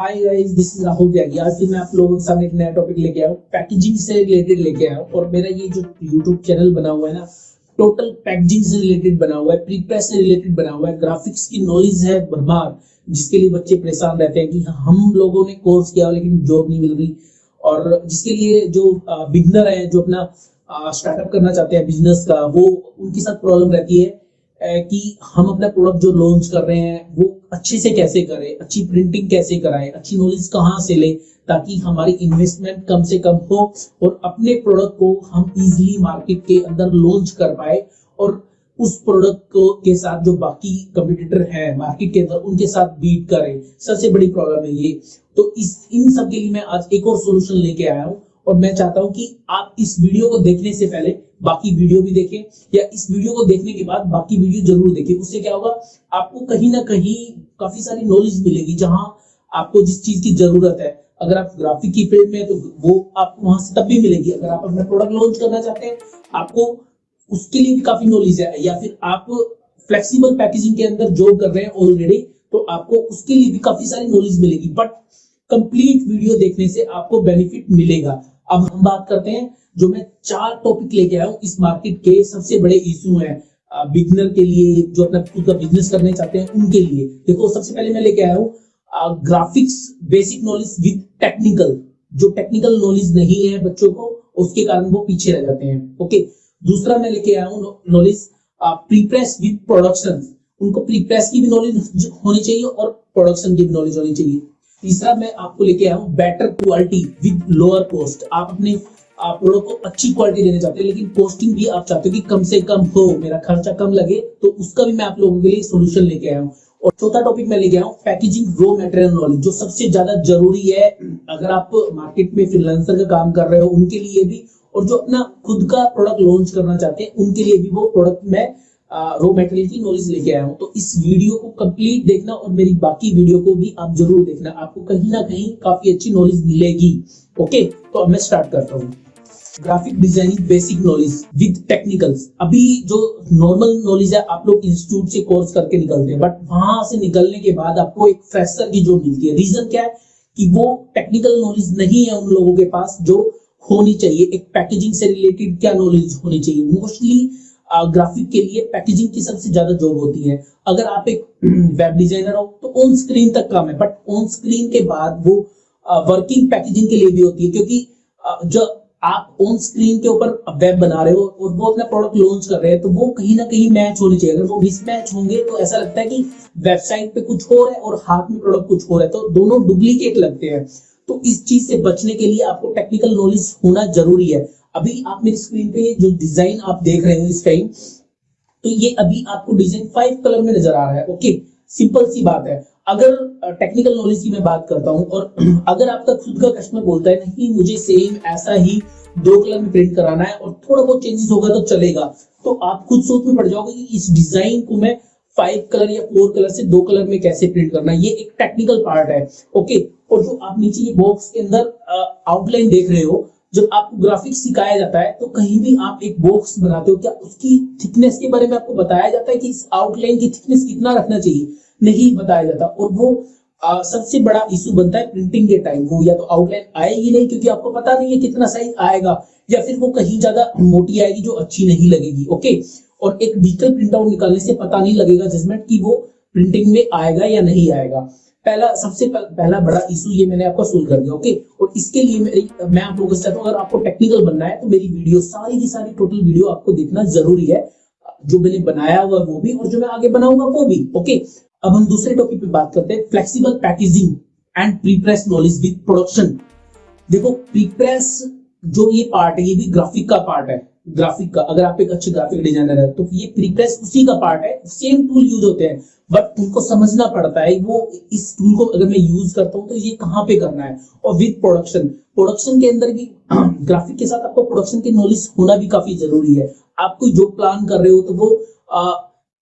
Hi guys this is Rahul Tyagi आज फिर मैं आप लोगों के सामने एक नया टॉपिक लेके आया हूँ पैकेजिंग से रिलेटेड लेके आया हूँ और मेरा ये जो यूट्यूब चैनल बना हुआ है ना टोटल पैकेजिंग से रिलेटेड बना हुआ है प्री प्रेस से रिलेटेड बना हुआ है ग्राफिक्स की नॉलेज है भरमार, जिसके लिए बच्चे परेशान रहते हैं कि हम लोगों ने कोर्स किया लेकिन जॉब नहीं मिल रही। और जिसके लिए जो बिगनर है, जो अपना स्टार्टअप करना चाहते हैं बिज़नेस का, वो उनके साथ प्रॉब्लम रहती है कि हम अपना प्रोडक्ट जो लॉन्च कर रहे हैं, वो अच्छे से कैसे करें, अच्छी प्रिंटिंग कैसे कराएँ, अच्छी नॉलेज कहाँ से ले ताकि हमारी इन्वेस्टमेंट कम से कम हो और अपने प्रोडक्ट को हम इजीली मार्केट के अंदर लॉन्च कर पाए और उस प्रोडक्ट को के साथ जो बाकी कंपटीटर है मार्केट के अंदर उनके साथ बीट करें। सबसे बड़ी प्रॉब्लम है ये। तो इस, इन सब के लिए मैं आज एक और सोल्यूशन लेके आया हूँ और मैं चाहता हूँ कि आप इस वीडियो को देखने से पहले बाकी वीडियो भी देखें, या इस वीडियो को देखने के बाद बाकी वीडियो ज़रूर देखें। उससे क्या होगा, आपको कहीं ना कहीं काफ़ी सारी नॉलेज मिलेगी जहाँ आपको जिस चीज़ की ज़रूरत है। अगर आप ग्राफिक की फ़ील्ड में तो वो आपको वहाँ से तब भी मिलेगी। अगर आप अपना प्रोडक्ट लॉन्च करना चाहते हैं, आपको उसके लिए भी काफ़ी नॉलेज है। या फिर आप फ्लेक्सिबल पैकेजिंग के अंदर जॉब कर रहे हैं ऑलरेडी तो आपको उसके लिए भी काफ़ी सारी नॉलेज मिलेगी। बट कंप्लीट वीडियो देखने से आपको बेनिफिट मिलेगा। अब हम बात करते हैं जो मैं चार टॉपिक लेके आया हूँ, इस मार्केट के सबसे बड़े इशू हैं बिगनर के लिए, जो अपना खुद का बिज़नेस करने चाहते हैं, उनके लिए। देखो, सबसे पहले मैं लेके आया हूँ graphics basic knowledge with technical जो टेक्निकल नॉलेज नहीं है बच्चों को, उसके कारण वो पीछे रह जाते हैं ओके दूसरा मैं लेके आया हूँ नॉलेज प्रीप्रेस विद प्रोडक्शन उनको प्रीप्रेस की भी नॉलेज होनी चाहिए और प्रोडक्शन की भी नॉलेज होनी चाहिए। तीसरा मैं आपको लेके आया हूँ better quality with lower cost आप अपने प्रोडक्ट को अच्छी क्वालिटी देना चाहते हैं, लेकिन कॉस्टिंग भी आप चाहते हो कि कम से कम हो, मेरा खर्चा कम लगे तो उसका भी मैं आप लोगों के लिए सोल्यूशन लेके आया हूँ। और चौथा टॉपिक मैं लेके आया हूँ पैकेजिंग रो मटेरियल नॉलेज जो सबसे ज़्यादा ज़रूरी है अगर आप मार्केट में फ्रीलांसर का काम कर रहे हो, उनके लिए भी, और जो अपना खुद का प्रोडक्ट लॉन्च करना चाहते हैं, उनके लिए भी वो प्रोडक्ट मैं रो मटेरियल की नॉलेज लेके आया हूँ। तो इस वीडियो को कंप्लीट देखना और मेरी बाकी वीडियो को भी आप ज़रूर देखना। आपको कहीं ना कहीं काफ़ी अच्छी नॉलेज मिलेगी ओके तो अब मैं स्टार्ट करता हूँ। Graphic designing basic knowledge with technicals अभी जो नॉर्मल नॉलेज है, आप लोग इंस्टीट्यूट से कोर्स करके निकलते हैं बट वहाँ से निकलने के बाद आपको एक फ्रेशर की जॉब मिलती है। रीजन क्या है? कि वो टेक्निकल नॉलेज नहीं है उन लोगों के पास जो होनी चाहिए। एक पैकेजिंग से रिलेटेड क्या नॉलेज होनी चाहिए? मोस्टली ग्राफिक के लिए पैकेजिंग की सबसे ज़्यादा जॉब होती है। अगर आप एक वेब डिज़ाइनर हो तो ऑन स्क्रीन तक काम है बट ऑन स्क्रीन के बाद वो वर्किंग पैकेजिंग के लिए भी होती है, क्योंकि जो आप ऑन स्क्रीन के ऊपर वेब बना रहे हो और वो अपना प्रोडक्ट लॉन्च कर रहे हैं तो वो कहीं ना कहीं मैच होनी चाहिए। अगर वो मिसमैच होंगे तो ऐसा लगता है कि वेबसाइट पे कुछ हो रहा है और हाथ में प्रोडक्ट कुछ हो रहा है तो दोनों डुप्लीकेट लगते हैं। तो इस चीज़ से बचने के लिए आपको टेक्निकल नॉलेज होना ज़रूरी है। अभी आप मेरी स्क्रीन पे जो डिज़ाइन आप देख रहे हो इस टाइम तो ये अभी आपको डिज़ाइन फाइव कलर में नज़र आ रहा है ओके सिंपल सी बात है। अगर टेक्निकल नॉलेज की मैं बात करता हूँ और अगर आपका खुद का कस्टमर बोलता है नहीं, मुझे सेम ऐसा ही दो कलर में प्रिंट कराना है और थोड़ा बहुत चेंजेस होगा तो चलेगा तो आप खुद सोच में पड़ जाओगे कि इस डिज़ाइन को मैं फाइव कलर या फोर कलर से दो कलर में कैसे प्रिंट करना ये एक टेक्निकल पार्ट है ओके और जो आप नीचे ये बॉक्स के अंदर आउटलाइन देख रहे हो जब आपको ग्राफिक्स सिखाया जाता है तो कहीं भी आप एक बॉक्स बनाते हो क्या उसकी थिकनेस के बारे में आपको बताया जाता है कि इस आउटलाइन की थिकनेस कितना रखना चाहिए? नहीं बताया जाता। और वो आ, सबसे बड़ा इशू बनता है प्रिंटिंग के टाइम वो या तो आउटलाइन आएगी नहीं क्योंकि आपको पता नहीं है कितना साइज़ आएगा या फिर वो कहीं ज़्यादा मोटी आएगी जो अच्छी नहीं लगेगी ओके और एक डिजिटल प्रिंट आउट निकालने से पता नहीं लगेगा जजमेंट की वो प्रिंटिंग में आएगा या नहीं आएगा। पहला, सबसे पहला बड़ा इशू ये मैंने आपको सोल्व कर दिया ओके और इसके लिए मेरी, मैं आप लोगों से चाहता हूँ, अगर आपको टेक्निकल बनना है तो मेरी वीडियो सारी की सारी टोटल वीडियो आपको देखना ज़रूरी है, जो मैंने बनाया हुआ वो भी, और जो मैं आगे बनाऊँगा वो भी ओके अब हम दूसरे टॉपिक पे बात करते हैं flexible packaging and prepress knowledge with production देखो प्रीप्रेस जो ये पार्ट है, ये भी ग्राफिक का पार्ट है ग्राफिक का अगर आप एक अच्छे ग्राफिक डिज़ाइनर है तो ये प्रीप्रेस उसी का पार्ट है सेम टूल यूज़ होते हैं बट उनको समझना पड़ता है वो इस टूल को अगर मैं यूज़ करता हूँ तो ये कहाँ पे करना है? और विद प्रोडक्शन प्रोडक्शन के अंदर भी ग्राफिक के साथ आपको प्रोडक्शन की नॉलेज होना भी काफ़ी ज़रूरी है। आप कोई जो प्लान कर रहे हो तो वो आ,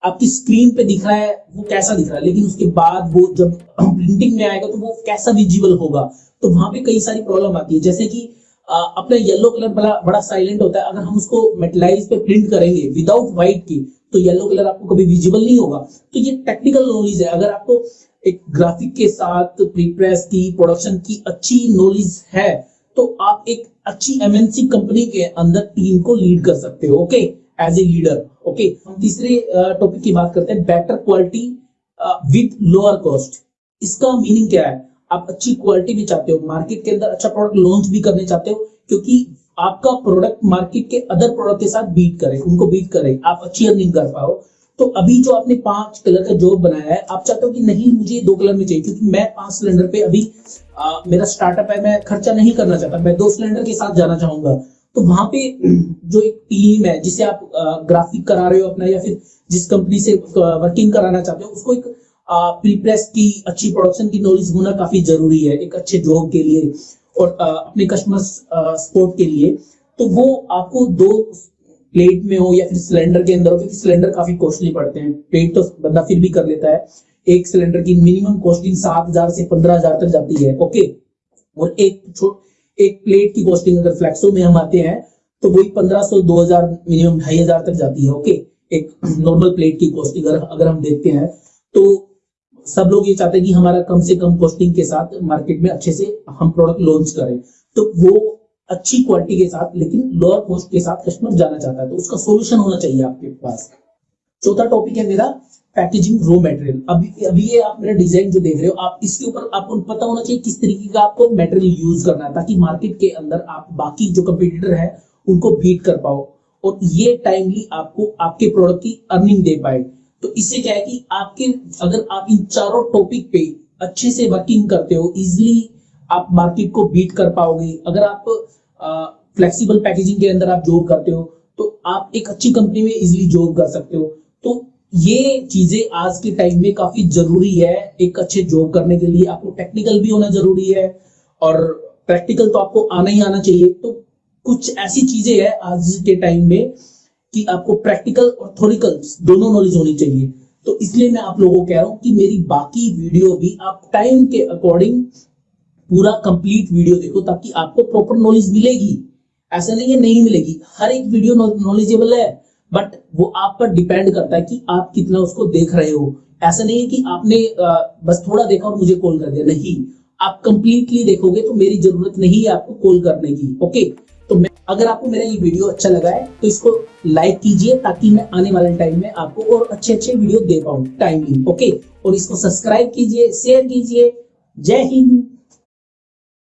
आपकी स्क्रीन पे दिख रहा है वो कैसा दिख रहा है? लेकिन उसके बाद वो जब प्रिंटिंग में आएगा तो वो कैसा विजिबल होगा? तो वहाँ पे कई सारी प्रॉब्लम आती है जैसे कि अपना येलो कलर बड़ा बड़ा साइलेंट होता है। अगर हम उसको मेटलाइज पे प्रिंट करेंगे विदाउट व्हाइट की तो येलो कलर आपको कभी विजिबल नहीं होगा। तो ये टेक्निकल नॉलेज है। अगर आपको एक ग्राफिक के साथ प्रीप्रेस की प्रोडक्शन की अच्छी नॉलेज है तो आप एक अच्छी एमएनसी कंपनी के अंदर टीम को लीड कर सकते हो okay as a leader okay हम तीसरे टॉपिक की बात करते हैं। Better quality with lower cost इसका मीनिंग क्या है? आप अच्छी क्वालिटी भी चाहते हो। मार्केट के अंदर अच्छा प्रोडक्ट लॉन्च भी करने चाहते हो क्योंकि आपका प्रोडक्ट मार्केट के अदर प्रोडक्ट के साथ बीट करे उनको बीट करे आप अच्छी अर्निंग कर पाओ। तो अभी जो आपने पाँच कलर का जॉब बनाया है आप चाहते हो कि नहीं मुझे दो कलर में चाहिए क्योंकि मैं पाँच सिलेंडर पे अभी आ, मेरा स्टार्टअप है मैं खर्चा नहीं करना चाहता मैं दो सिलेंडर के साथ जाना चाहूँगा। तो वहाँ पे जो एक टीम है जिसे आप ग्राफिक करा रहे हो अपना या फिर जिस कंपनी से वर्किंग कराना चाहते हो उसको एक प्रीप्रेस की अच्छी प्रोडक्शन की नॉलेज होना काफ़ी ज़रूरी है, एक अच्छे जॉब के लिए और अपने कस्टमर सपोर्ट के लिए। तो वो आपको दो प्लेट में हो या फिर सिलेंडर के अंदर हो, क्योंकि सिलेंडर काफ़ी कॉस्टली पड़ते हैं। प्लेट तो बंदा फिर भी कर लेता है। एक सिलेंडर की मिनिमम कॉस्टिंग सात हज़ार से पंद्रह हज़ार तक जाती है ओके और एक छोट, एक प्लेट की कॉस्टिंग अगर फ्लैक्सो में हम आते हैं तो वही पंद्रह सौ, दो हज़ार मिनिमम ढाई हज़ार तक जाती है ओके एक नॉर्मल प्लेट की कॉस्टिंग अगर हम देखते हैं तो सब लोग ये चाहते हैं कि हमारा कम से कम कॉस्टिंग के साथ मार्केट में अच्छे से हम प्रोडक्ट लॉन्च करें। तो वो अच्छी क्वालिटी के साथ, लेकिन लोअर कॉस्ट के साथ कस्टमर जाना चाहता है तो उसका सोल्यूशन होना चाहिए आपके पास। चौथा टॉपिक है मेरा पैकेजिंग रो मटेरियल अभी अभी ये आप मेरा डिज़ाइन जो देख रहे हो, आप इसके ऊपर, आपको पता होना चाहिए किस तरीके का आपको मटेरियल यूज़ करना है, ताकि मार्केट के अंदर आप बाकी जो कंपटीटर है, उनको बीट कर पाओ। और ये टाइमली आपको, आपके प्रोडक्ट की अर्निंग दे पाए। तो इससे क्या है कि आपके, अगर आप इन चारों टॉपिक पे अच्छे से वर्किंग करते हो इजिली आप मार्केट को बीट कर पाओगे। अगर आप फ्लेक्सिबल पैकेजिंग के अंदर आप जॉब करते हो तो आप एक अच्छी कंपनी में इजिली जॉब कर सकते हो। तो ये चीज़ें आज के टाइम में काफ़ी ज़रूरी है, एक अच्छे जॉब करने के लिए। आपको टेक्निकल भी होना ज़रूरी है और प्रैक्टिकल तो आपको आना ही आना चाहिए। तो कुछ ऐसी चीज़ें हैं आज के टाइम में कि आपको प्रैक्टिकल और थोरिकल दोनों नॉलेज होनी चाहिए। तो इसलिए मैं आप लोगों को कह रहा हूँ कि मेरी बाकी वीडियो भी आप टाइम के अकॉर्डिंग पूरा कंप्लीट वीडियो देखो ताकि आपको प्रॉपर नॉलेज मिलेगी। ऐसा नहीं है, नहीं मिलेगी। हर एक वीडियो नॉलेजेबल है बट वो आप पर डिपेंड करता है कि आप कितना उसको देख रहे हो। ऐसा नहीं है कि आपने बस थोड़ा देखा और मुझे कॉल कर दिया। नहीं। आप कंप्लीटली देखोगे तो मेरी ज़रूरत नहीं है आपको कॉल करने की ओके तो मैं, अगर आपको मेरा ये वीडियो अच्छा लगा है तो इसको लाइक कीजिए ताकि मैं आने वाले टाइम में आपको और अच्छे अच्छे वीडियो दे पाऊँ टाइमली ओके और इसको सब्सक्राइब कीजिए शेयर कीजिए। जय हिंद।